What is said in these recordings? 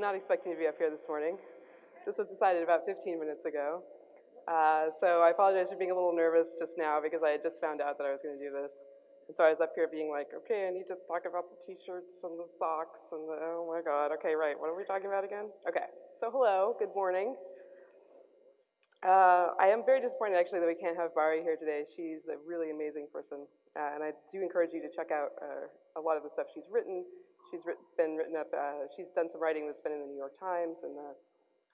not expecting to be up here this morning. This was decided about 15 minutes ago. Uh, so I apologize for being a little nervous just now because I had just found out that I was going to do this. And so I was up here being like, okay, I need to talk about the t-shirts and the socks and the, oh my God, okay, right, what are we talking about again? Okay, so hello, good morning. Uh, I am very disappointed actually that we can't have Bari here today. She's a really amazing person. Uh, and I do encourage you to check out uh, a lot of the stuff she's written. She's writ been written up, uh, she's done some writing that's been in the New York Times and the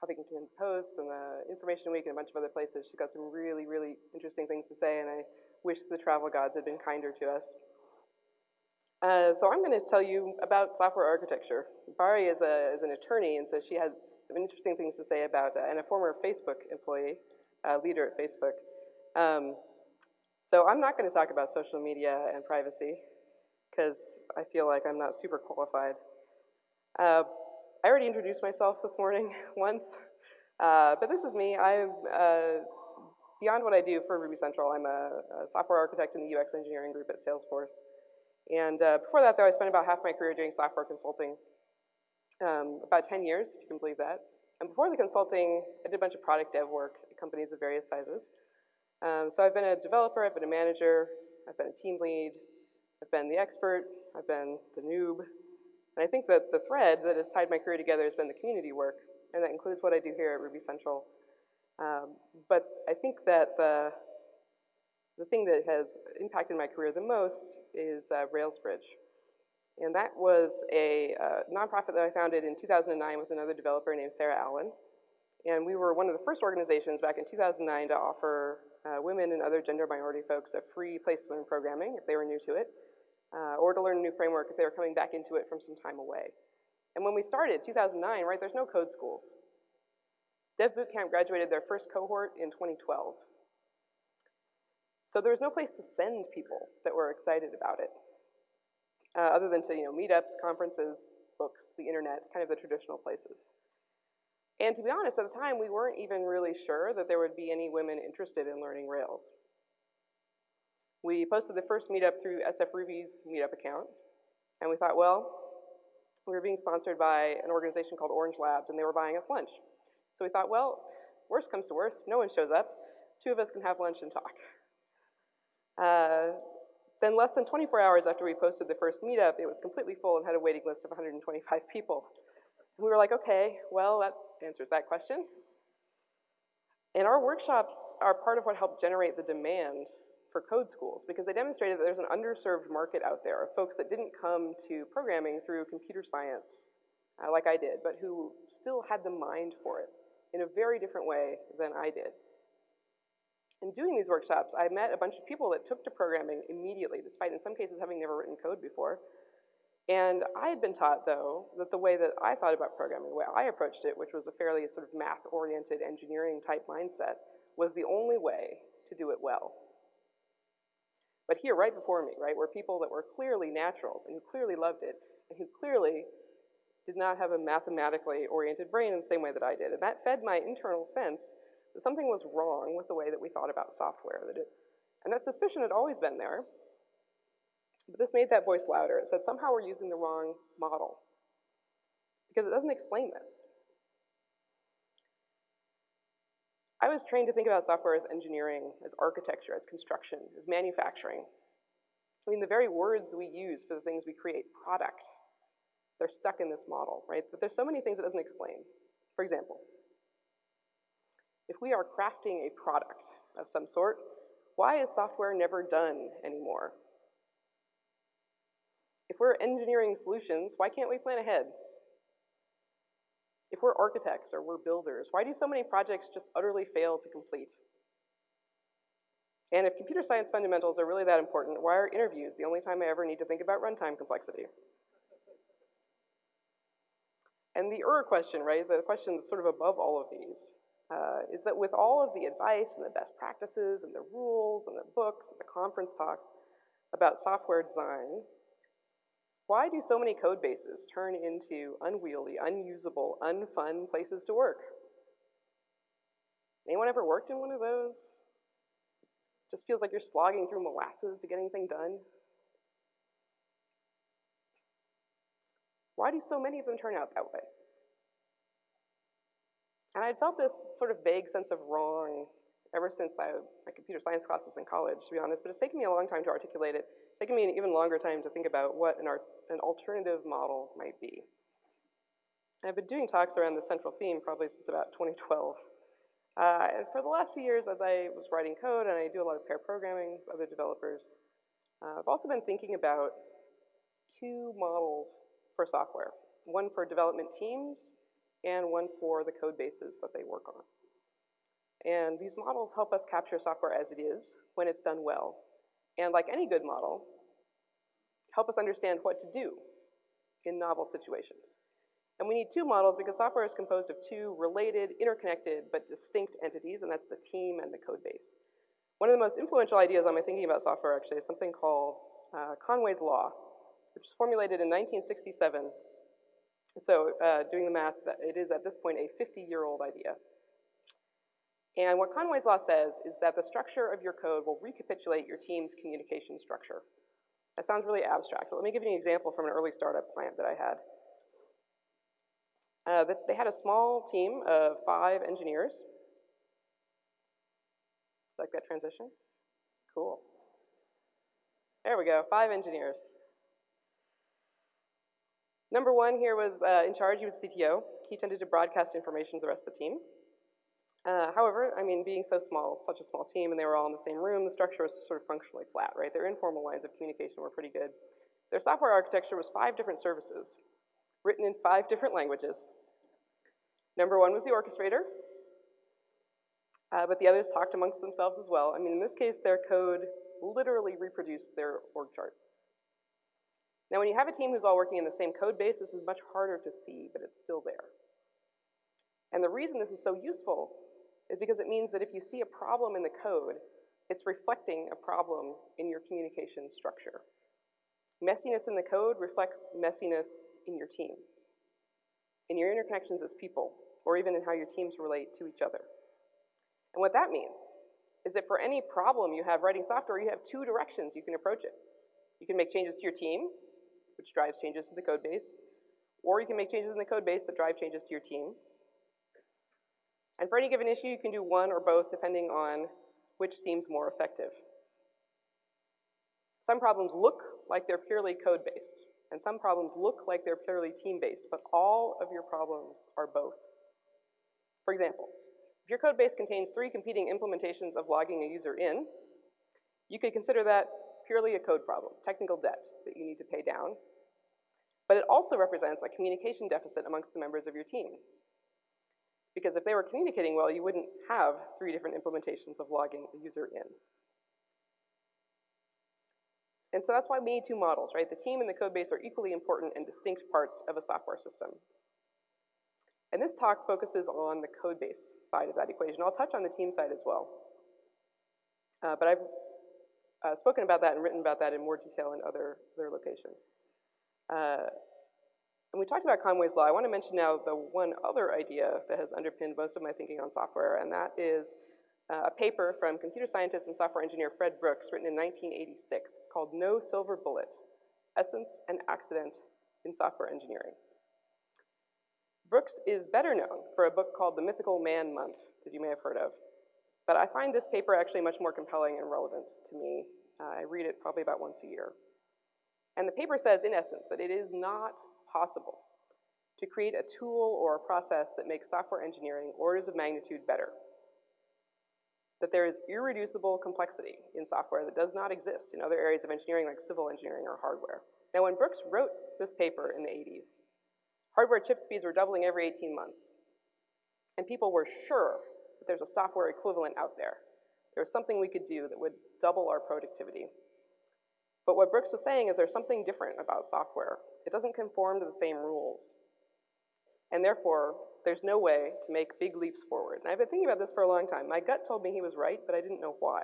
Huffington Post and the Information Week and a bunch of other places. She's got some really, really interesting things to say and I wish the travel gods had been kinder to us. Uh, so I'm gonna tell you about software architecture. Bari is, a, is an attorney and so she has some interesting things to say about, uh, and a former Facebook employee, uh, leader at Facebook. Um, so I'm not gonna talk about social media and privacy because I feel like I'm not super qualified. Uh, I already introduced myself this morning once, uh, but this is me. I'm, uh, beyond what I do for Ruby Central, I'm a, a, software architect in the UX engineering group at Salesforce. And uh, before that though, I spent about half my career doing software consulting um, about 10 years, if you can believe that. And before the consulting, I did a bunch of product dev work at companies of various sizes. Um, so I've been a developer, I've been a manager, I've been a team lead, I've been the expert, I've been the noob. And I think that the thread that has tied my career together has been the community work, and that includes what I do here at Ruby Central. Um, but I think that the, the thing that has impacted my career the most is uh, Railsbridge. And that was a uh, nonprofit that I founded in 2009 with another developer named Sarah Allen. And we were one of the first organizations back in 2009 to offer uh, women and other gender minority folks a free place to learn programming if they were new to it, uh, or to learn a new framework if they were coming back into it from some time away. And when we started, 2009, right, there's no code schools. Dev Bootcamp graduated their first cohort in 2012. So there was no place to send people that were excited about it uh, other than to you know, meetups, conferences, books, the internet, kind of the traditional places. And to be honest, at the time, we weren't even really sure that there would be any women interested in learning Rails. We posted the first meetup through SF Ruby's meetup account, and we thought, well, we were being sponsored by an organization called Orange Labs, and they were buying us lunch. So we thought, well, worst comes to worst, no one shows up, two of us can have lunch and talk. Uh, then less than 24 hours after we posted the first meetup, it was completely full and had a waiting list of 125 people. We were like, okay, well, that answers that question. And our workshops are part of what helped generate the demand for code schools because they demonstrated that there's an underserved market out there of folks that didn't come to programming through computer science uh, like I did, but who still had the mind for it in a very different way than I did in doing these workshops, I met a bunch of people that took to programming immediately, despite in some cases having never written code before. And I had been taught, though, that the way that I thought about programming, the way I approached it, which was a fairly sort of math-oriented engineering type mindset, was the only way to do it well. But here, right before me, right, were people that were clearly naturals and who clearly loved it and who clearly did not have a mathematically oriented brain in the same way that I did. And that fed my internal sense that something was wrong with the way that we thought about software. That it, and that suspicion had always been there, but this made that voice louder. It said somehow we're using the wrong model because it doesn't explain this. I was trained to think about software as engineering, as architecture, as construction, as manufacturing. I mean, the very words we use for the things we create, product, they're stuck in this model, right? But there's so many things it doesn't explain. For example, if we are crafting a product of some sort, why is software never done anymore? If we're engineering solutions, why can't we plan ahead? If we're architects or we're builders, why do so many projects just utterly fail to complete? And if computer science fundamentals are really that important, why are interviews the only time I ever need to think about runtime complexity? And the Ur question, right, the question that's sort of above all of these, uh, is that with all of the advice and the best practices and the rules and the books and the conference talks about software design, why do so many code bases turn into unwieldy, unusable, unfun places to work? Anyone ever worked in one of those? Just feels like you're slogging through molasses to get anything done. Why do so many of them turn out that way? And I'd felt this sort of vague sense of wrong ever since I, my computer science classes in college, to be honest, but it's taken me a long time to articulate it. It's taken me an even longer time to think about what an, an alternative model might be. And I've been doing talks around this central theme probably since about 2012. Uh, and for the last few years, as I was writing code, and I do a lot of pair programming with other developers, uh, I've also been thinking about two models for software. One for development teams, and one for the code bases that they work on. And these models help us capture software as it is when it's done well. And like any good model, help us understand what to do in novel situations. And we need two models because software is composed of two related, interconnected, but distinct entities, and that's the team and the code base. One of the most influential ideas on my thinking about software actually is something called uh, Conway's Law, which was formulated in 1967. So uh, doing the math, it is at this point a 50-year-old idea. And what Conway's Law says is that the structure of your code will recapitulate your team's communication structure. That sounds really abstract, but let me give you an example from an early startup plant that I had. Uh, they had a small team of five engineers. Like that transition? Cool. There we go, five engineers. Number one here was uh, in charge, he was CTO. He tended to broadcast information to the rest of the team. Uh, however, I mean, being so small, such a small team, and they were all in the same room, the structure was sort of functionally flat, right? Their informal lines of communication were pretty good. Their software architecture was five different services, written in five different languages. Number one was the orchestrator, uh, but the others talked amongst themselves as well. I mean, in this case, their code literally reproduced their org chart. Now, when you have a team who's all working in the same code base, this is much harder to see, but it's still there. And the reason this is so useful is because it means that if you see a problem in the code, it's reflecting a problem in your communication structure. Messiness in the code reflects messiness in your team, in your interconnections as people, or even in how your teams relate to each other. And what that means is that for any problem you have writing software, you have two directions you can approach it. You can make changes to your team, which drives changes to the code base, or you can make changes in the code base that drive changes to your team, and for any given issue, you can do one or both depending on which seems more effective. Some problems look like they're purely code-based, and some problems look like they're purely team-based, but all of your problems are both. For example, if your code base contains three competing implementations of logging a user in, you could consider that purely a code problem, technical debt that you need to pay down. But it also represents a communication deficit amongst the members of your team. Because if they were communicating well, you wouldn't have three different implementations of logging a user in. And so that's why we need two models, right? The team and the code base are equally important and distinct parts of a software system. And this talk focuses on the code base side of that equation. I'll touch on the team side as well. Uh, but I've uh, spoken about that and written about that in more detail in other, other locations. Uh, and we talked about Conway's Law. I want to mention now the one other idea that has underpinned most of my thinking on software, and that is uh, a paper from computer scientist and software engineer Fred Brooks written in 1986. It's called No Silver Bullet, Essence and Accident in Software Engineering. Brooks is better known for a book called The Mythical Man Month that you may have heard of. But I find this paper actually much more compelling and relevant to me. Uh, I read it probably about once a year. And the paper says, in essence, that it is not possible to create a tool or a process that makes software engineering orders of magnitude better. That there is irreducible complexity in software that does not exist in other areas of engineering like civil engineering or hardware. Now when Brooks wrote this paper in the 80s, hardware chip speeds were doubling every 18 months. And people were sure that there's a software equivalent out there. There was something we could do that would double our productivity. But what Brooks was saying is there's something different about software it doesn't conform to the same rules. And therefore, there's no way to make big leaps forward. And I've been thinking about this for a long time. My gut told me he was right, but I didn't know why.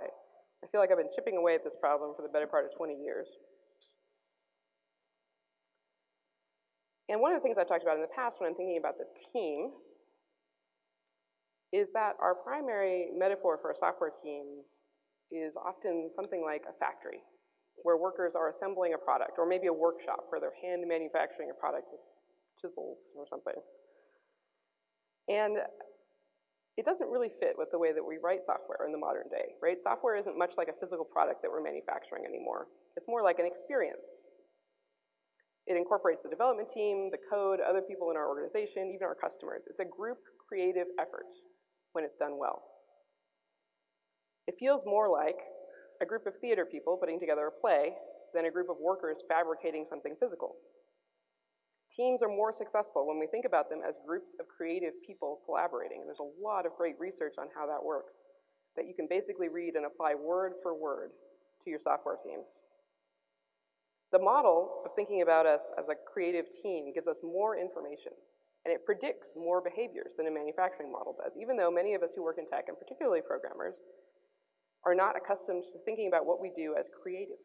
I feel like I've been chipping away at this problem for the better part of 20 years. And one of the things I've talked about in the past when I'm thinking about the team is that our primary metaphor for a software team is often something like a factory where workers are assembling a product, or maybe a workshop where they're hand manufacturing a product with chisels or something. And it doesn't really fit with the way that we write software in the modern day, right? Software isn't much like a physical product that we're manufacturing anymore. It's more like an experience. It incorporates the development team, the code, other people in our organization, even our customers. It's a group creative effort when it's done well. It feels more like a group of theater people putting together a play than a group of workers fabricating something physical. Teams are more successful when we think about them as groups of creative people collaborating. And there's a lot of great research on how that works that you can basically read and apply word for word to your software teams. The model of thinking about us as a creative team gives us more information and it predicts more behaviors than a manufacturing model does, even though many of us who work in tech, and particularly programmers, are not accustomed to thinking about what we do as creative.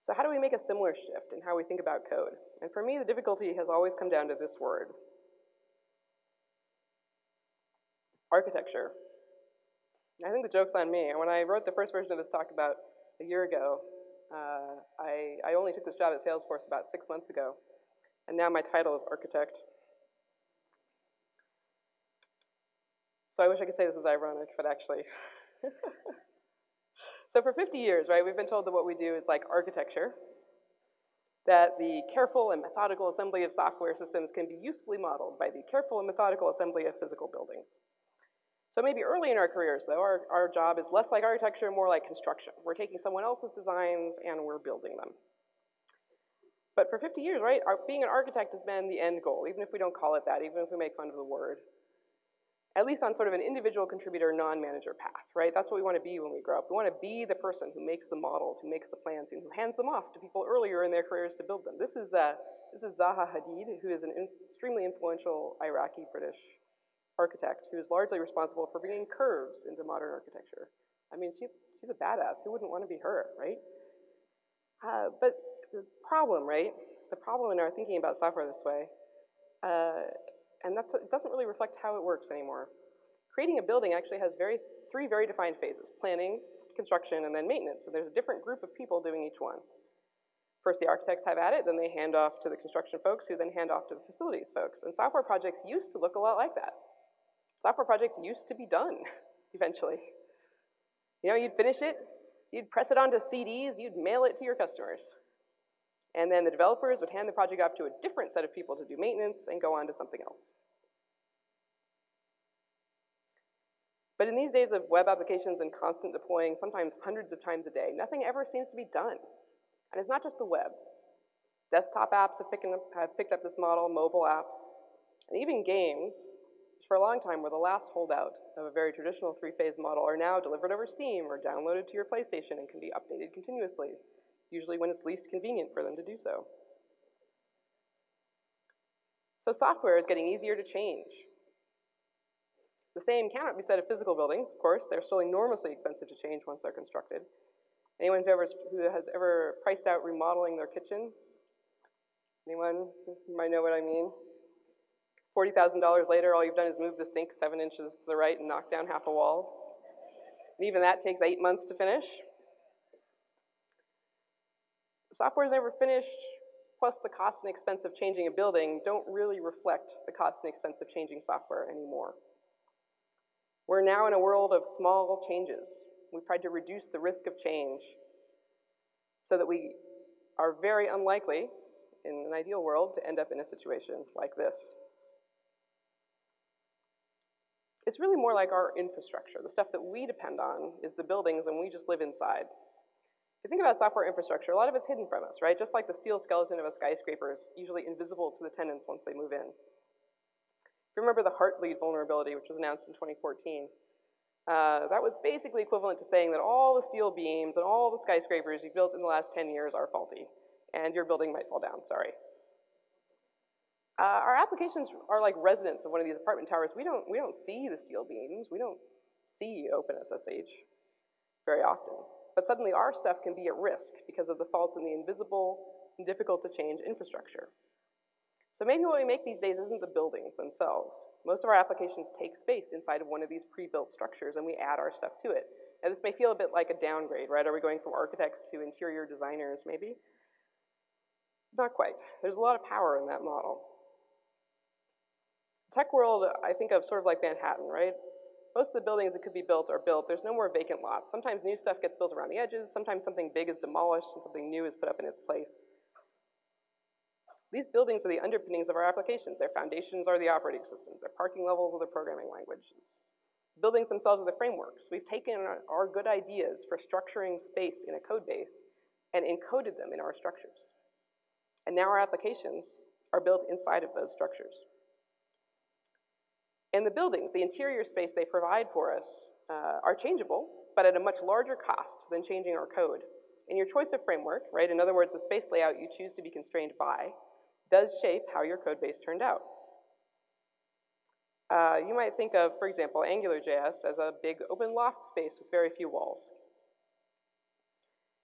So how do we make a similar shift in how we think about code? And for me, the difficulty has always come down to this word. Architecture. I think the joke's on me. When I wrote the first version of this talk about a year ago, uh, I, I only took this job at Salesforce about six months ago, and now my title is architect. So I wish I could say this is ironic, but actually. So for 50 years, right, we've been told that what we do is like architecture, that the careful and methodical assembly of software systems can be usefully modeled by the careful and methodical assembly of physical buildings. So maybe early in our careers, though, our, our job is less like architecture, more like construction. We're taking someone else's designs and we're building them. But for 50 years, right, our, being an architect has been the end goal, even if we don't call it that, even if we make fun of the word at least on sort of an individual contributor, non-manager path, right? That's what we want to be when we grow up. We want to be the person who makes the models, who makes the plans, and who hands them off to people earlier in their careers to build them. This is, uh, this is Zaha Hadid, who is an in extremely influential Iraqi-British architect who is largely responsible for bringing curves into modern architecture. I mean, she, she's a badass. Who wouldn't want to be her, right? Uh, but the problem, right? The problem in our thinking about software this way uh, and that's, it doesn't really reflect how it works anymore. Creating a building actually has very, three very defined phases, planning, construction, and then maintenance. So there's a different group of people doing each one. First the architects have at it, then they hand off to the construction folks who then hand off to the facilities folks. And software projects used to look a lot like that. Software projects used to be done, eventually. You know, you'd finish it, you'd press it onto CDs, you'd mail it to your customers. And then the developers would hand the project off to a different set of people to do maintenance and go on to something else. But in these days of web applications and constant deploying, sometimes hundreds of times a day, nothing ever seems to be done. And it's not just the web. Desktop apps have, up, have picked up this model, mobile apps, and even games, which for a long time were the last holdout of a very traditional three-phase model, are now delivered over Steam or downloaded to your PlayStation and can be updated continuously usually when it's least convenient for them to do so. So software is getting easier to change. The same cannot be said of physical buildings, of course. They're still enormously expensive to change once they're constructed. Anyone who, ever, who has ever priced out remodeling their kitchen? Anyone might know what I mean? $40,000 later, all you've done is move the sink seven inches to the right and knock down half a wall. And even that takes eight months to finish software is never finished, plus the cost and expense of changing a building don't really reflect the cost and expense of changing software anymore. We're now in a world of small changes. We've tried to reduce the risk of change so that we are very unlikely, in an ideal world, to end up in a situation like this. It's really more like our infrastructure. The stuff that we depend on is the buildings and we just live inside you think about software infrastructure, a lot of it's hidden from us, right? Just like the steel skeleton of a skyscraper is usually invisible to the tenants once they move in. If you remember the Heartbleed vulnerability, which was announced in 2014, uh, that was basically equivalent to saying that all the steel beams and all the skyscrapers you've built in the last 10 years are faulty, and your building might fall down, sorry. Uh, our applications are like residents of one of these apartment towers. We don't, we don't see the steel beams. We don't see OpenSSL very often. But suddenly our stuff can be at risk because of the faults in the invisible and difficult to change infrastructure. So maybe what we make these days isn't the buildings themselves. Most of our applications take space inside of one of these pre-built structures and we add our stuff to it. Now this may feel a bit like a downgrade, right? Are we going from architects to interior designers maybe? Not quite. There's a lot of power in that model. tech world, I think of sort of like Manhattan, right? Most of the buildings that could be built are built. There's no more vacant lots. Sometimes new stuff gets built around the edges. Sometimes something big is demolished and something new is put up in its place. These buildings are the underpinnings of our applications. Their foundations are the operating systems. Their parking levels are the programming languages. Buildings themselves are the frameworks. We've taken our good ideas for structuring space in a code base and encoded them in our structures. And now our applications are built inside of those structures. And the buildings, the interior space they provide for us, uh, are changeable, but at a much larger cost than changing our code. And your choice of framework, right, in other words, the space layout you choose to be constrained by, does shape how your code base turned out. Uh, you might think of, for example, AngularJS as a big open loft space with very few walls.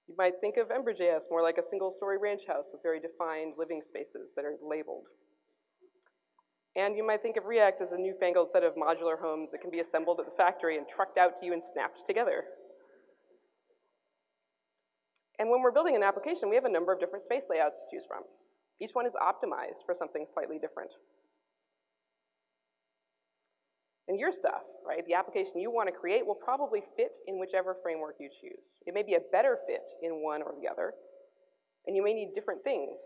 You might think of Ember.js more like a single story ranch house with very defined living spaces that are labeled. And you might think of React as a newfangled set of modular homes that can be assembled at the factory and trucked out to you and snapped together. And when we're building an application, we have a number of different space layouts to choose from. Each one is optimized for something slightly different. And your stuff, right, the application you want to create will probably fit in whichever framework you choose. It may be a better fit in one or the other, and you may need different things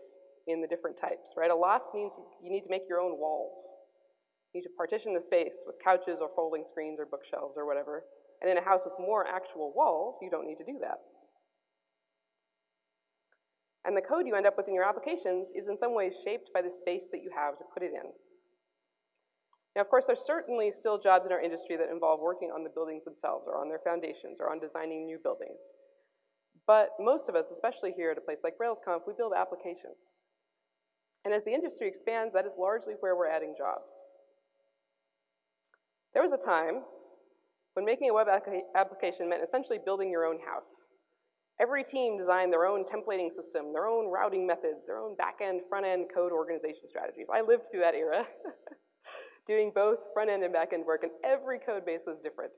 in the different types, right? A loft means you need to make your own walls. You need to partition the space with couches or folding screens or bookshelves or whatever. And in a house with more actual walls, you don't need to do that. And the code you end up with in your applications is in some ways shaped by the space that you have to put it in. Now, of course, there's certainly still jobs in our industry that involve working on the buildings themselves or on their foundations or on designing new buildings. But most of us, especially here at a place like RailsConf, we build applications. And as the industry expands, that is largely where we're adding jobs. There was a time when making a web application meant essentially building your own house. Every team designed their own templating system, their own routing methods, their own back-end, front-end code organization strategies. I lived through that era, doing both front-end and back-end work, and every code base was different.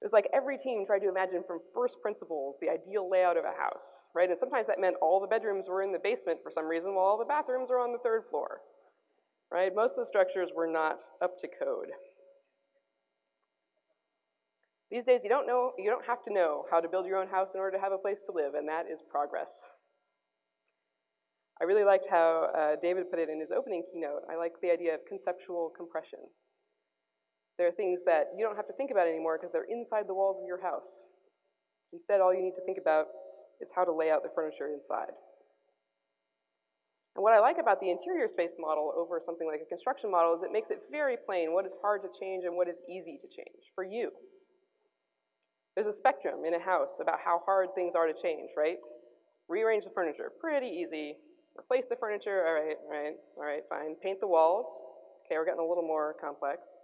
It was like every team tried to imagine from first principles the ideal layout of a house, right? And sometimes that meant all the bedrooms were in the basement for some reason while all the bathrooms were on the third floor, right? Most of the structures were not up to code. These days, you don't know, you don't have to know how to build your own house in order to have a place to live, and that is progress. I really liked how uh, David put it in his opening keynote. I like the idea of conceptual compression. There are things that you don't have to think about anymore because they're inside the walls of your house. Instead, all you need to think about is how to lay out the furniture inside. And what I like about the interior space model over something like a construction model is it makes it very plain what is hard to change and what is easy to change for you. There's a spectrum in a house about how hard things are to change, right? Rearrange the furniture, pretty easy. Replace the furniture, all right, all right, all right, fine. Paint the walls, okay, we're getting a little more complex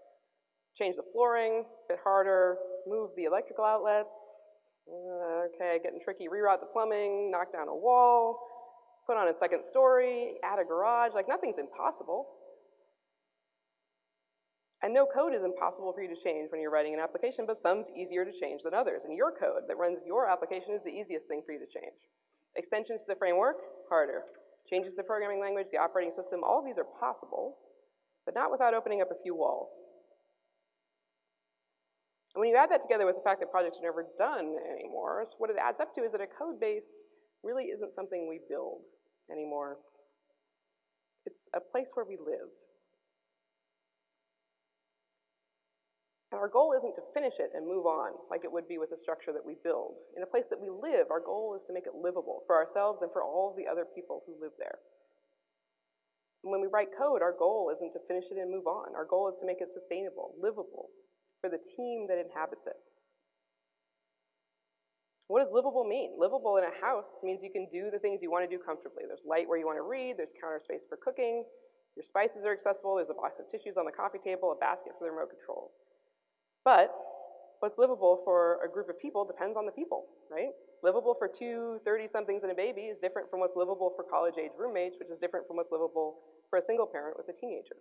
change the flooring, a bit harder, move the electrical outlets, uh, okay, getting tricky, reroute the plumbing, knock down a wall, put on a second story, add a garage, like nothing's impossible. And no code is impossible for you to change when you're writing an application, but some's easier to change than others. And your code that runs your application is the easiest thing for you to change. Extensions to the framework, harder. Changes to the programming language, the operating system, all of these are possible, but not without opening up a few walls. And when you add that together with the fact that projects are never done anymore, so what it adds up to is that a code base really isn't something we build anymore. It's a place where we live. And our goal isn't to finish it and move on like it would be with a structure that we build. In a place that we live, our goal is to make it livable for ourselves and for all the other people who live there. And when we write code, our goal isn't to finish it and move on. Our goal is to make it sustainable, livable, for the team that inhabits it. What does livable mean? Livable in a house means you can do the things you want to do comfortably. There's light where you want to read, there's counter space for cooking, your spices are accessible, there's a box of tissues on the coffee table, a basket for the remote controls. But what's livable for a group of people depends on the people, right? Livable for two 30-somethings and a baby is different from what's livable for college-age roommates, which is different from what's livable for a single parent with a teenager.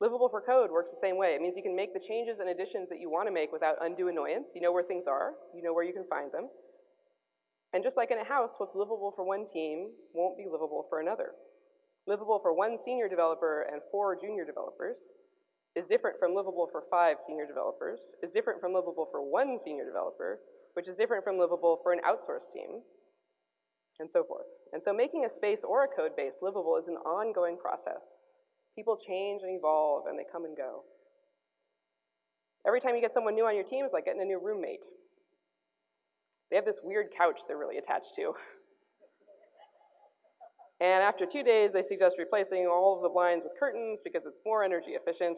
Livable for code works the same way. It means you can make the changes and additions that you want to make without undue annoyance. You know where things are. You know where you can find them. And just like in a house, what's livable for one team won't be livable for another. livable for one senior developer and four junior developers, is different from livable for five senior developers, is different from livable for one senior developer, which is different from livable for an outsourced team, and so forth. And so making a space or a code base livable is an ongoing process. People change and evolve and they come and go. Every time you get someone new on your team, it's like getting a new roommate. They have this weird couch they're really attached to. And after two days, they suggest replacing all of the blinds with curtains because it's more energy efficient.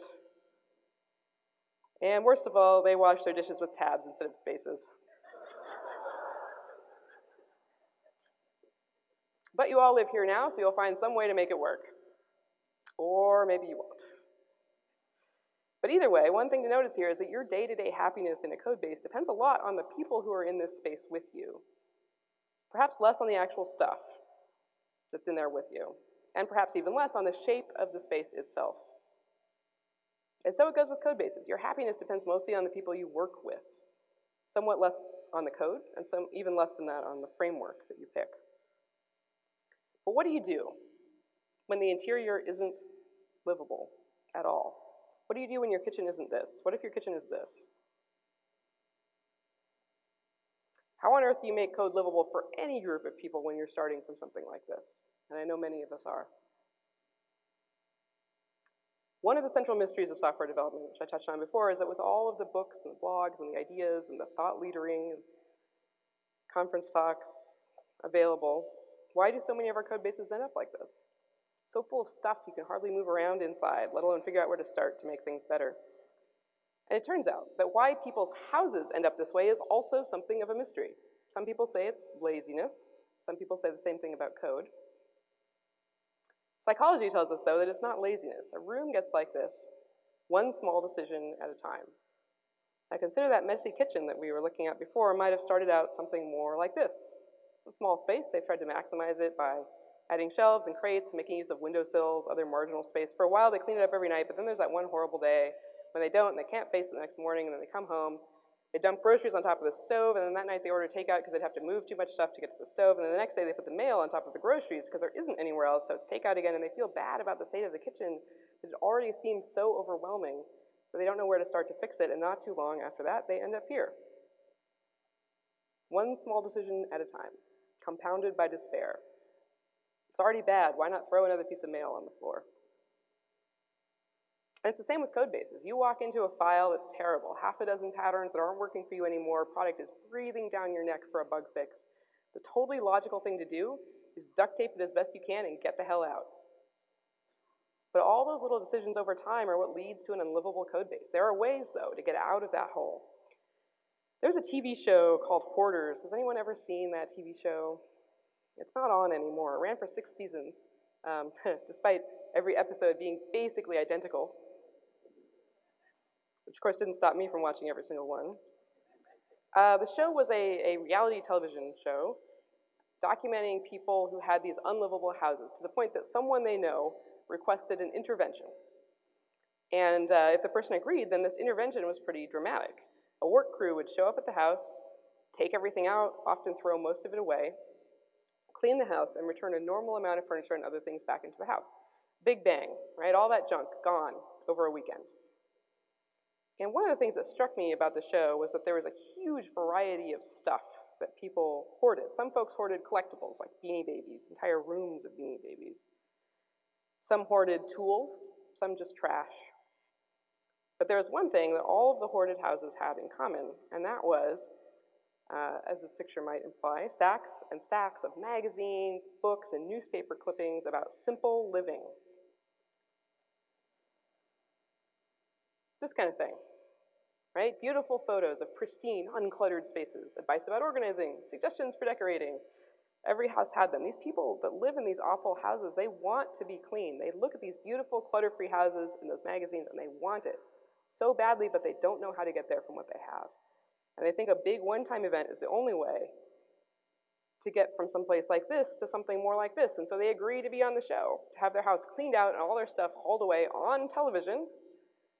And worst of all, they wash their dishes with tabs instead of spaces. but you all live here now, so you'll find some way to make it work. Or maybe you won't. But either way, one thing to notice here is that your day-to-day -day happiness in a code base depends a lot on the people who are in this space with you. Perhaps less on the actual stuff that's in there with you, and perhaps even less on the shape of the space itself. And so it goes with code bases. Your happiness depends mostly on the people you work with, somewhat less on the code, and some even less than that on the framework that you pick. But what do you do when the interior isn't livable at all? What do you do when your kitchen isn't this? What if your kitchen is this? How on earth do you make code livable for any group of people when you're starting from something like this? And I know many of us are. One of the central mysteries of software development, which I touched on before, is that with all of the books and the blogs and the ideas and the thought leadering, conference talks available, why do so many of our code bases end up like this? So full of stuff you can hardly move around inside, let alone figure out where to start to make things better. And it turns out that why people's houses end up this way is also something of a mystery. Some people say it's laziness. Some people say the same thing about code. Psychology tells us, though, that it's not laziness. A room gets like this, one small decision at a time. I consider that messy kitchen that we were looking at before might have started out something more like this. It's a small space. They've tried to maximize it by adding shelves and crates, making use of windowsills, other marginal space. For a while, they clean it up every night, but then there's that one horrible day when they don't and they can't face it the next morning, and then they come home they dump groceries on top of the stove, and then that night they order takeout because they'd have to move too much stuff to get to the stove, and then the next day they put the mail on top of the groceries because there isn't anywhere else, so it's takeout again, and they feel bad about the state of the kitchen that it already seems so overwhelming that they don't know where to start to fix it, and not too long after that, they end up here. One small decision at a time, compounded by despair. It's already bad, why not throw another piece of mail on the floor? And it's the same with code bases. You walk into a file that's terrible, half a dozen patterns that aren't working for you anymore, product is breathing down your neck for a bug fix. The totally logical thing to do is duct tape it as best you can and get the hell out. But all those little decisions over time are what leads to an unlivable code base. There are ways, though, to get out of that hole. There's a TV show called Hoarders. Has anyone ever seen that TV show? It's not on anymore. It ran for six seasons, um, despite every episode being basically identical which of course didn't stop me from watching every single one. Uh, the show was a, a reality television show documenting people who had these unlivable houses to the point that someone they know requested an intervention. And uh, if the person agreed, then this intervention was pretty dramatic. A work crew would show up at the house, take everything out, often throw most of it away, clean the house, and return a normal amount of furniture and other things back into the house. Big bang, right? All that junk gone over a weekend. And one of the things that struck me about the show was that there was a huge variety of stuff that people hoarded. Some folks hoarded collectibles like Beanie Babies, entire rooms of Beanie Babies. Some hoarded tools, some just trash. But there was one thing that all of the hoarded houses had in common, and that was, uh, as this picture might imply, stacks and stacks of magazines, books, and newspaper clippings about simple living. This kind of thing right? Beautiful photos of pristine, uncluttered spaces, advice about organizing, suggestions for decorating. Every house had them. These people that live in these awful houses, they want to be clean. They look at these beautiful clutter-free houses in those magazines and they want it so badly, but they don't know how to get there from what they have. And they think a big one-time event is the only way to get from some place like this to something more like this. And so they agree to be on the show, to have their house cleaned out and all their stuff hauled away on television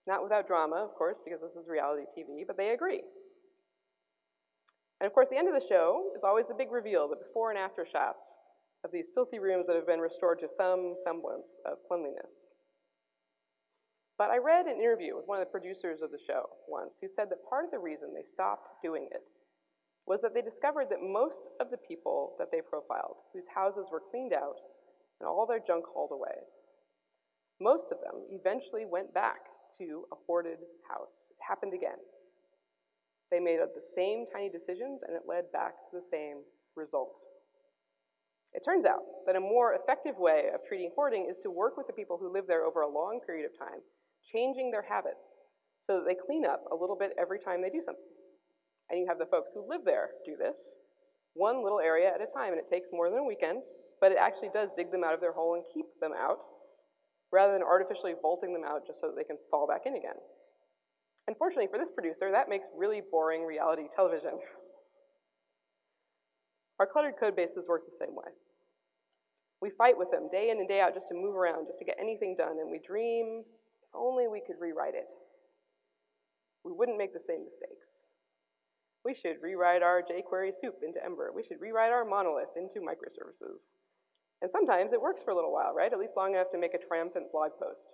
not without drama, of course, because this is reality TV, but they agree. And of course, the end of the show is always the big reveal, the before and after shots. of these filthy rooms that have been restored to some semblance of cleanliness. But I read an interview with one of the producers of the show once who said that part of the reason they stopped doing it was that they discovered that most of the people that they profiled, whose houses were cleaned out and all their junk hauled away, most of them eventually went back to a hoarded house. It happened again. They made the same tiny decisions and it led back to the same result. It turns out that a more effective way of treating hoarding is to work with the people who live there over a long period of time changing their habits so that they clean up a little bit every time they do something. And you have the folks who live there do this, one little area at a time, and it takes more than a weekend, but it actually does dig them out of their hole and keep them out, rather than artificially vaulting them out just so that they can fall back in again. Unfortunately for this producer, that makes really boring reality television. Our cluttered code bases work the same way. We fight with them day in and day out just to move around, just to get anything done, and we dream if only we could rewrite it. We wouldn't make the same mistakes. We should rewrite our jQuery soup into Ember. We should rewrite our monolith into microservices. And sometimes it works for a little while, right? At least long enough to make a triumphant blog post.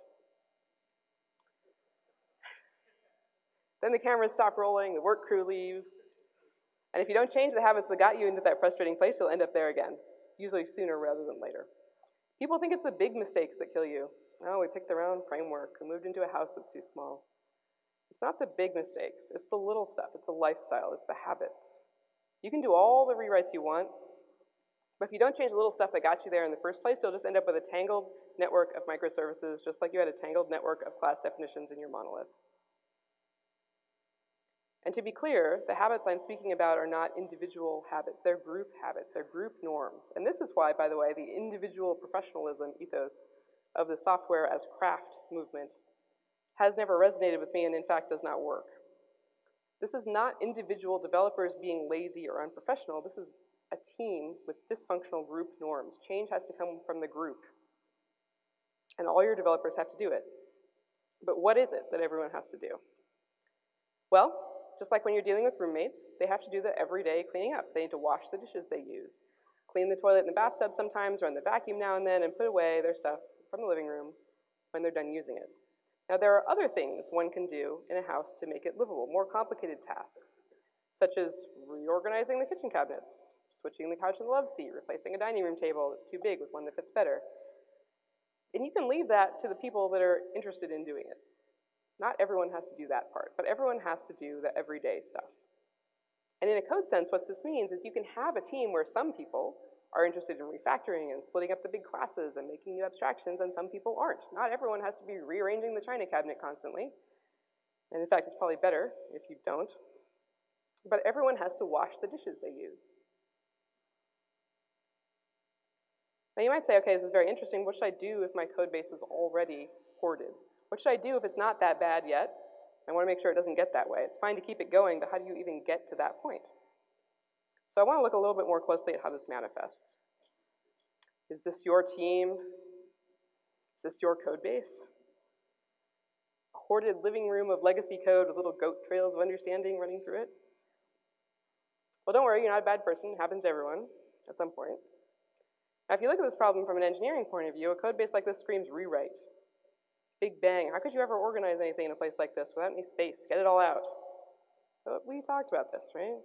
then the cameras stop rolling, the work crew leaves. And if you don't change the habits that got you into that frustrating place, you'll end up there again, usually sooner rather than later. People think it's the big mistakes that kill you, Oh, we picked the wrong framework. We moved into a house that's too small. It's not the big mistakes. It's the little stuff. It's the lifestyle. It's the habits. You can do all the rewrites you want, but if you don't change the little stuff that got you there in the first place, you'll just end up with a tangled network of microservices, just like you had a tangled network of class definitions in your monolith. And to be clear, the habits I'm speaking about are not individual habits. They're group habits. They're group norms. And this is why, by the way, the individual professionalism ethos of the software as craft movement has never resonated with me and in fact does not work. This is not individual developers being lazy or unprofessional. This is a team with dysfunctional group norms. Change has to come from the group. And all your developers have to do it. But what is it that everyone has to do? Well, just like when you're dealing with roommates, they have to do the everyday cleaning up. They need to wash the dishes they use, clean the toilet and the bathtub sometimes, run the vacuum now and then, and put away their stuff from the living room when they're done using it. Now there are other things one can do in a house to make it livable, more complicated tasks, such as reorganizing the kitchen cabinets, switching the couch and the love seat, replacing a dining room table that's too big with one that fits better. And you can leave that to the people that are interested in doing it. Not everyone has to do that part, but everyone has to do the everyday stuff. And in a code sense, what this means is you can have a team where some people are interested in refactoring and splitting up the big classes and making new abstractions, and some people aren't. Not everyone has to be rearranging the china cabinet constantly. And in fact, it's probably better if you don't. But everyone has to wash the dishes they use. Now you might say, okay, this is very interesting. What should I do if my code base is already hoarded? What should I do if it's not that bad yet? I want to make sure it doesn't get that way. It's fine to keep it going, but how do you even get to that point? So I want to look a little bit more closely at how this manifests. Is this your team? Is this your code base? A hoarded living room of legacy code with little goat trails of understanding running through it? Well, don't worry, you're not a bad person. It happens to everyone at some point. Now, if you look at this problem from an engineering point of view, a code base like this screams rewrite. Big bang. How could you ever organize anything in a place like this without any space? Get it all out. But we talked about this, right?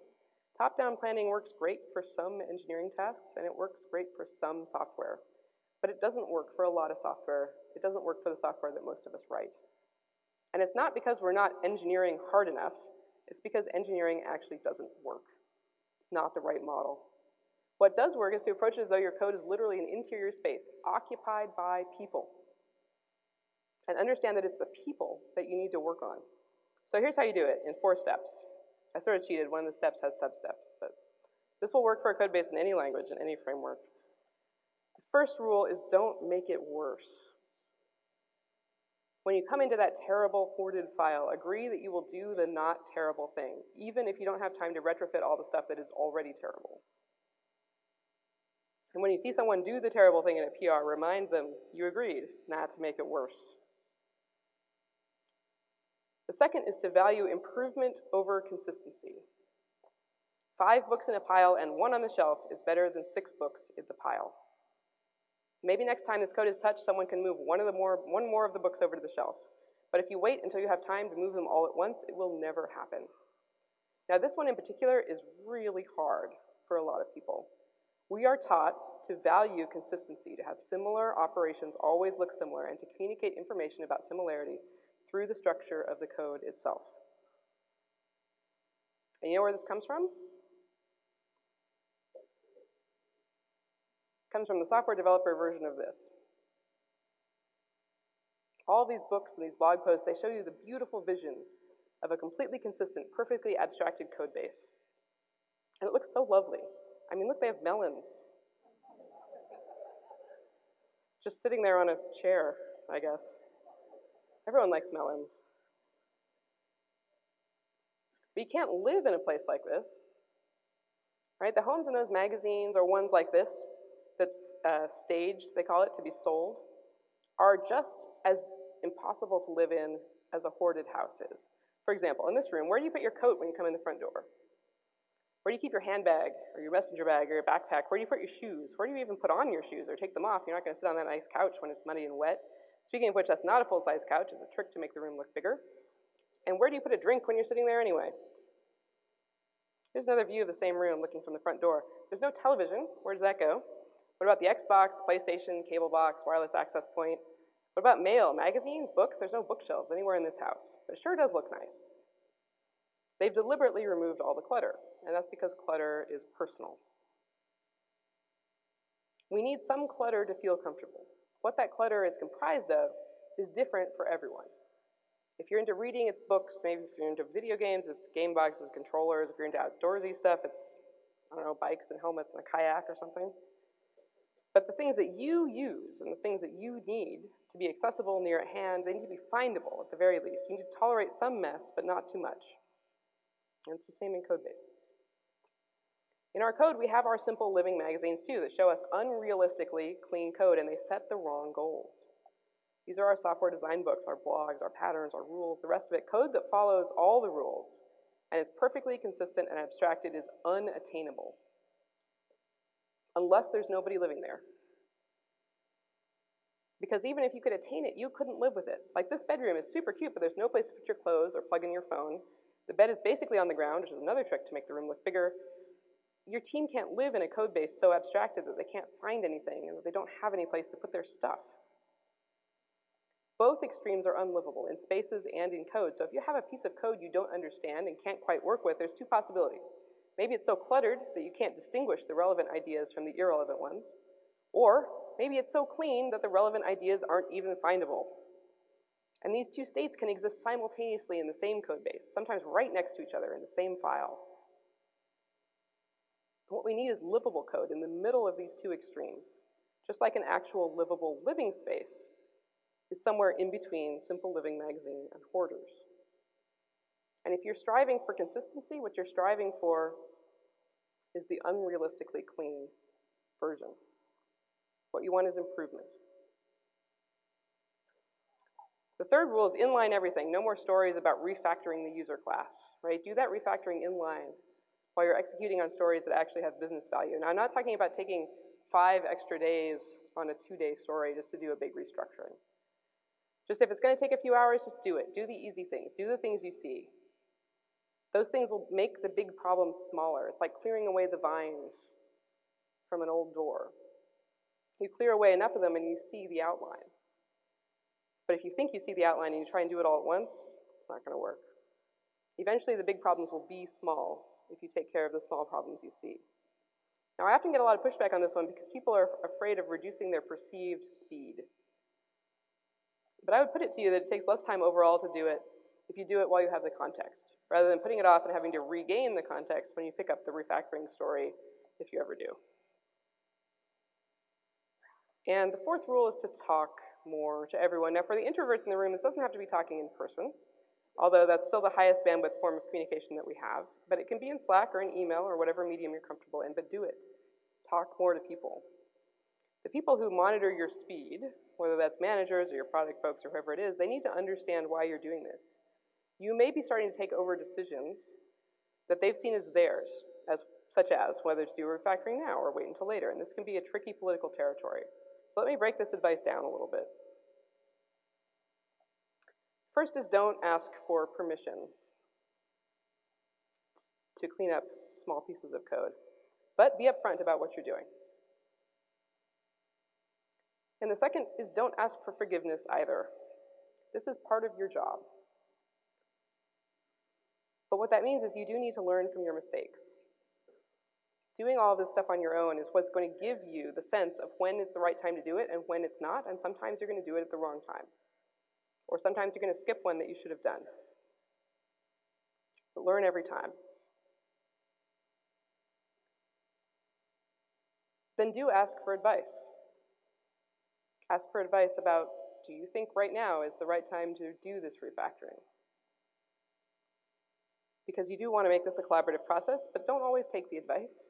Top-down planning works great for some engineering tasks, and it works great for some software. But it doesn't work for a lot of software. It doesn't work for the software that most of us write. And it's not because we're not engineering hard enough, it's because engineering actually doesn't work. It's not the right model. What does work is to approach it as though your code is literally an interior space, occupied by people. And understand that it's the people that you need to work on. So here's how you do it in four steps. I sort of cheated, one of the steps has sub-steps, but this will work for a code base in any language, in any framework. The first rule is don't make it worse. When you come into that terrible hoarded file, agree that you will do the not terrible thing, even if you don't have time to retrofit all the stuff that is already terrible. And when you see someone do the terrible thing in a PR, remind them you agreed not to make it worse. The second is to value improvement over consistency. Five books in a pile and one on the shelf is better than six books in the pile. Maybe next time this code is touched, someone can move one, of the more, one more of the books over to the shelf. But if you wait until you have time to move them all at once, it will never happen. Now this one in particular is really hard for a lot of people. We are taught to value consistency, to have similar operations always look similar, and to communicate information about similarity through the structure of the code itself. And you know where this comes from? It comes from the software developer version of this. All these books and these blog posts, they show you the beautiful vision of a completely consistent, perfectly abstracted code base. And it looks so lovely. I mean, look, they have melons. Just sitting there on a chair, I guess. Everyone likes melons. But you can't live in a place like this, right? The homes in those magazines or ones like this that's uh, staged, they call it, to be sold, are just as impossible to live in as a hoarded house is. For example, in this room, where do you put your coat when you come in the front door? Where do you keep your handbag or your messenger bag or your backpack? Where do you put your shoes? Where do you even put on your shoes or take them off? You're not gonna sit on that nice couch when it's muddy and wet. Speaking of which, that's not a full-size couch, it's a trick to make the room look bigger. And where do you put a drink when you're sitting there anyway? Here's another view of the same room looking from the front door. There's no television, where does that go? What about the Xbox, PlayStation, cable box, wireless access point? What about mail, magazines, books? There's no bookshelves anywhere in this house, but it sure does look nice. They've deliberately removed all the clutter, and that's because clutter is personal. We need some clutter to feel comfortable. What that clutter is comprised of is different for everyone. If you're into reading, it's books. Maybe if you're into video games, it's game boxes, controllers. If you're into outdoorsy stuff, it's, I don't know, bikes and helmets and a kayak or something. But the things that you use and the things that you need to be accessible near at hand, they need to be findable at the very least. You need to tolerate some mess, but not too much. And it's the same in code bases. In our code, we have our simple living magazines too that show us unrealistically clean code and they set the wrong goals. These are our software design books, our blogs, our patterns, our rules, the rest of it. Code that follows all the rules and is perfectly consistent and abstracted is unattainable unless there's nobody living there. Because even if you could attain it, you couldn't live with it. Like this bedroom is super cute, but there's no place to put your clothes or plug in your phone. The bed is basically on the ground, which is another trick to make the room look bigger. Your team can't live in a code base so abstracted that they can't find anything and that they don't have any place to put their stuff. Both extremes are unlivable in spaces and in code. So if you have a piece of code you don't understand and can't quite work with, there's two possibilities. Maybe it's so cluttered that you can't distinguish the relevant ideas from the irrelevant ones. Or maybe it's so clean that the relevant ideas aren't even findable. And these two states can exist simultaneously in the same code base, sometimes right next to each other in the same file. What we need is livable code in the middle of these two extremes, just like an actual livable living space is somewhere in between Simple Living Magazine and Hoarders. And if you're striving for consistency, what you're striving for is the unrealistically clean version. What you want is improvement. The third rule is inline everything. No more stories about refactoring the user class, right? Do that refactoring inline while you're executing on stories that actually have business value. Now, I'm not talking about taking five extra days on a two-day story just to do a big restructuring. Just if it's gonna take a few hours, just do it. Do the easy things. Do the things you see. Those things will make the big problems smaller. It's like clearing away the vines from an old door. You clear away enough of them and you see the outline. But if you think you see the outline and you try and do it all at once, it's not gonna work. Eventually the big problems will be small if you take care of the small problems you see. Now I often get a lot of pushback on this one because people are afraid of reducing their perceived speed. But I would put it to you that it takes less time overall to do it if you do it while you have the context, rather than putting it off and having to regain the context when you pick up the refactoring story, if you ever do. And the fourth rule is to talk more to everyone. Now for the introverts in the room, this doesn't have to be talking in person, although that's still the highest bandwidth form of communication that we have, but it can be in Slack or in email or whatever medium you're comfortable in, but do it. Talk more to people. The people who monitor your speed, whether that's managers or your product folks or whoever it is, they need to understand why you're doing this. You may be starting to take over decisions that they've seen as theirs, as, such as whether to do refactoring now or wait until later, and this can be a tricky political territory. So let me break this advice down a little bit. First is don't ask for permission to clean up small pieces of code, but be upfront about what you're doing. And the second is don't ask for forgiveness either. This is part of your job. But what that means is you do need to learn from your mistakes. Doing all this stuff on your own is what's going to give you the sense of when is the right time to do it and when it's not, and sometimes you're going to do it at the wrong time. Or sometimes you're going to skip one that you should have done. But learn every time. Then do ask for advice. Ask for advice about, do you think right now is the right time to do this refactoring? Because you do want to make this a collaborative process, but don't always take the advice.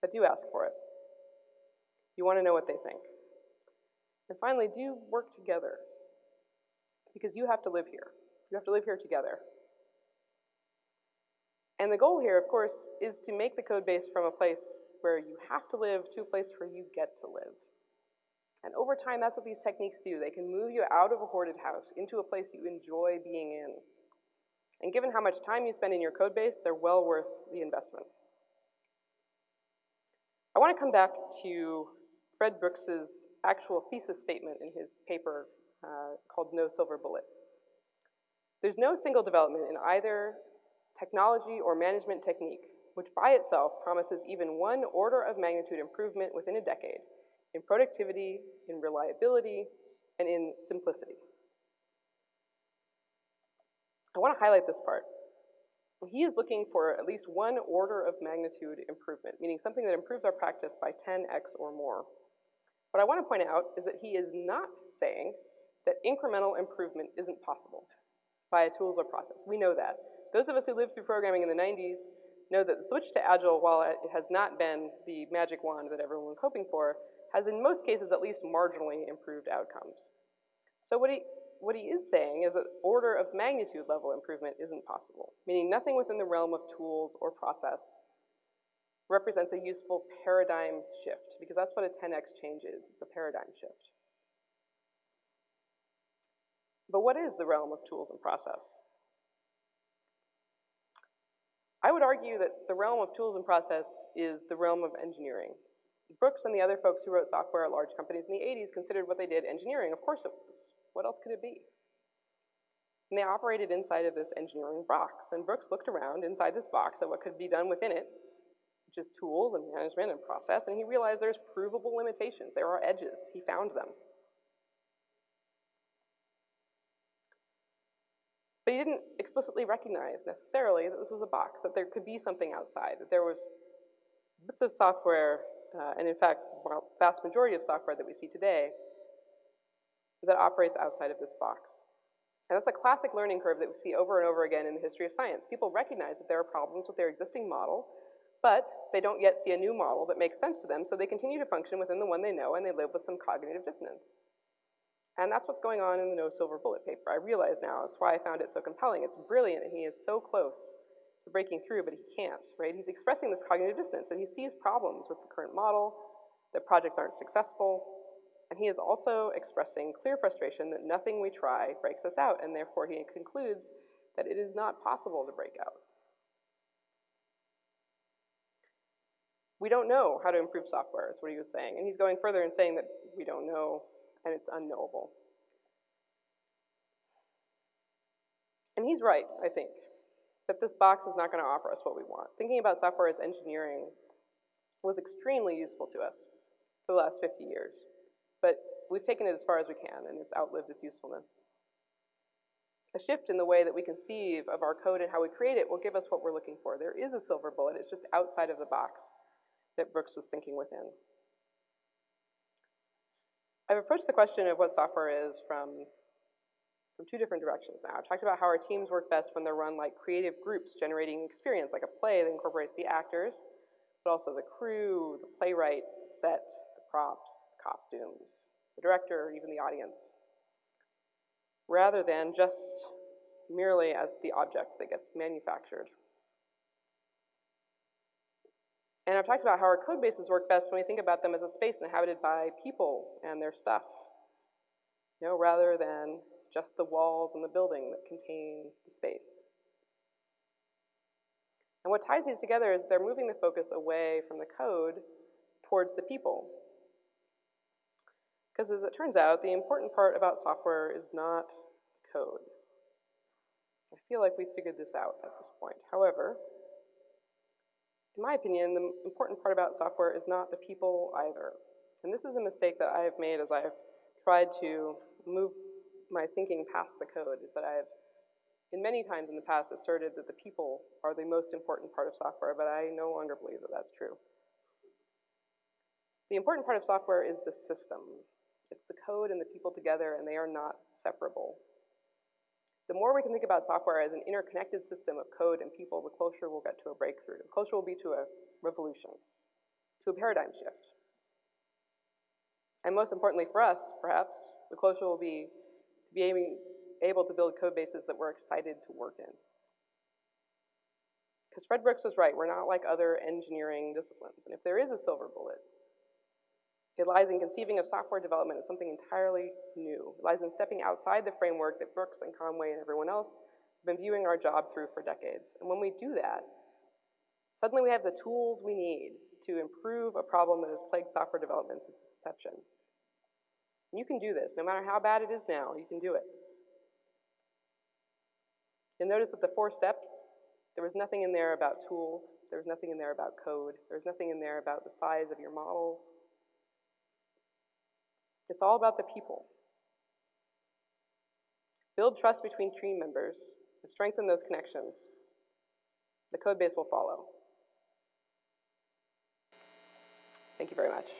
But do ask for it. You want to know what they think. And finally, do work together. Because you have to live here. You have to live here together. And the goal here, of course, is to make the code base from a place where you have to live to a place where you get to live. And over time, that's what these techniques do. They can move you out of a hoarded house into a place you enjoy being in. And given how much time you spend in your code base, they're well worth the investment. I want to come back to Fred Brooks's actual thesis statement in his paper uh, called No Silver Bullet. There's no single development in either technology or management technique which by itself promises even one order of magnitude improvement within a decade in productivity, in reliability, and in simplicity. I want to highlight this part. He is looking for at least one order of magnitude improvement, meaning something that improves our practice by 10x or more. What I want to point out is that he is not saying that incremental improvement isn't possible via tools or process. We know that. Those of us who lived through programming in the 90s know that the switch to Agile, while it has not been the magic wand that everyone was hoping for, has in most cases at least marginally improved outcomes. So what he, what he is saying is that order of magnitude level improvement isn't possible, meaning nothing within the realm of tools or process represents a useful paradigm shift, because that's what a 10x change is, it's a paradigm shift. But what is the realm of tools and process? I would argue that the realm of tools and process is the realm of engineering. Brooks and the other folks who wrote software at large companies in the 80s considered what they did engineering. Of course it was. What else could it be? And they operated inside of this engineering box. And Brooks looked around inside this box at what could be done within it, is tools and management and process, and he realized there's provable limitations. There are edges. He found them. But he didn't explicitly recognize necessarily that this was a box, that there could be something outside, that there was bits of software, uh, and in fact, the vast majority of software that we see today that operates outside of this box. And that's a classic learning curve that we see over and over again in the history of science. People recognize that there are problems with their existing model, but they don't yet see a new model that makes sense to them, so they continue to function within the one they know and they live with some cognitive dissonance. And that's what's going on in the No Silver Bullet paper. I realize now, that's why I found it so compelling. It's brilliant and he is so close to breaking through, but he can't, right? He's expressing this cognitive dissonance that he sees problems with the current model, that projects aren't successful, and he is also expressing clear frustration that nothing we try breaks us out, and therefore he concludes that it is not possible to break out. We don't know how to improve software, is what he was saying. And he's going further and saying that we don't know and it's unknowable. And he's right, I think, that this box is not going to offer us what we want. Thinking about software as engineering was extremely useful to us for the last 50 years. But we've taken it as far as we can, and it's outlived its usefulness. A shift in the way that we conceive of our code and how we create it will give us what we're looking for. There is a silver bullet, it's just outside of the box that Brooks was thinking within. I've approached the question of what software is from, from two different directions now. I've talked about how our teams work best when they're run like creative groups generating experience, like a play that incorporates the actors, but also the crew, the playwright, the set, the props, the costumes, the director, even the audience, rather than just merely as the object that gets manufactured. And I've talked about how our code bases work best when we think about them as a space inhabited by people and their stuff, you know, rather than just the walls and the building that contain the space. And what ties these together is they're moving the focus away from the code towards the people. Because as it turns out, the important part about software is not code. I feel like we've figured this out at this point. However, in my opinion, the important part about software is not the people either. And this is a mistake that I have made as I have tried to move my thinking past the code, is that I have, in many times in the past, asserted that the people are the most important part of software, but I no longer believe that that's true. The important part of software is the system. It's the code and the people together, and they are not separable. The more we can think about software as an interconnected system of code and people, the closer we'll get to a breakthrough. The closer we'll be to a revolution, to a paradigm shift. And most importantly for us, perhaps, the closer we'll be to being able to build code bases that we're excited to work in. Because Fred Brooks was right, we're not like other engineering disciplines. And if there is a silver bullet, it lies in conceiving of software development as something entirely new. It lies in stepping outside the framework that Brooks and Conway and everyone else have been viewing our job through for decades. And when we do that, suddenly we have the tools we need to improve a problem that has plagued software development since its inception. And you can do this. No matter how bad it is now, you can do it. You'll notice that the four steps, there was nothing in there about tools. There was nothing in there about code. There was nothing in there about the size of your models. It's all about the people. Build trust between team members and strengthen those connections. The code base will follow. Thank you very much.